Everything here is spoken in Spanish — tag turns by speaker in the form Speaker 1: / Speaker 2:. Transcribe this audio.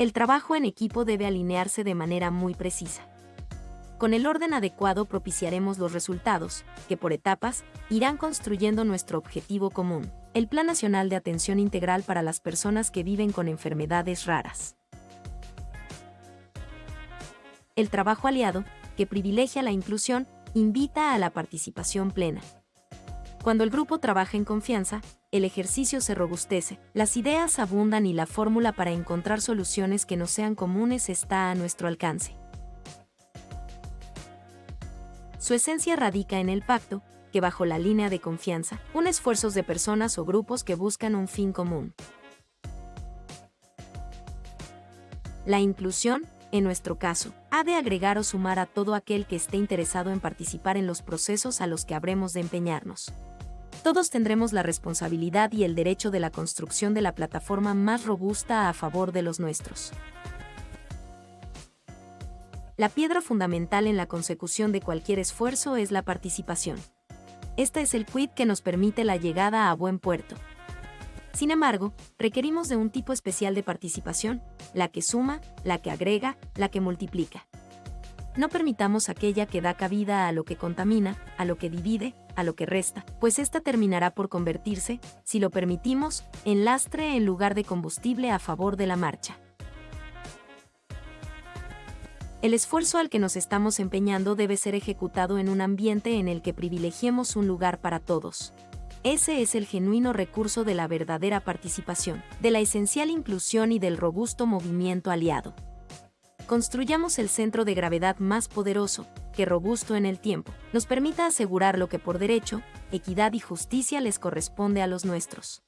Speaker 1: El trabajo en equipo debe alinearse de manera muy precisa. Con el orden adecuado propiciaremos los resultados, que por etapas irán construyendo nuestro objetivo común, el Plan Nacional de Atención Integral para las Personas que viven con enfermedades raras. El trabajo aliado, que privilegia la inclusión, invita a la participación plena. Cuando el grupo trabaja en confianza, el ejercicio se robustece, las ideas abundan y la fórmula para encontrar soluciones que no sean comunes está a nuestro alcance. Su esencia radica en el pacto, que bajo la línea de confianza, une esfuerzos de personas o grupos que buscan un fin común. La inclusión, en nuestro caso, ha de agregar o sumar a todo aquel que esté interesado en participar en los procesos a los que habremos de empeñarnos. Todos tendremos la responsabilidad y el derecho de la construcción de la plataforma más robusta a favor de los nuestros. La piedra fundamental en la consecución de cualquier esfuerzo es la participación. Este es el quid que nos permite la llegada a buen puerto. Sin embargo, requerimos de un tipo especial de participación, la que suma, la que agrega, la que multiplica. No permitamos aquella que da cabida a lo que contamina, a lo que divide, a lo que resta, pues ésta terminará por convertirse, si lo permitimos, en lastre en lugar de combustible a favor de la marcha. El esfuerzo al que nos estamos empeñando debe ser ejecutado en un ambiente en el que privilegiemos un lugar para todos, ese es el genuino recurso de la verdadera participación, de la esencial inclusión y del robusto movimiento aliado. Construyamos el centro de gravedad más poderoso, robusto en el tiempo, nos permita asegurar lo que por derecho, equidad y justicia les corresponde a los nuestros.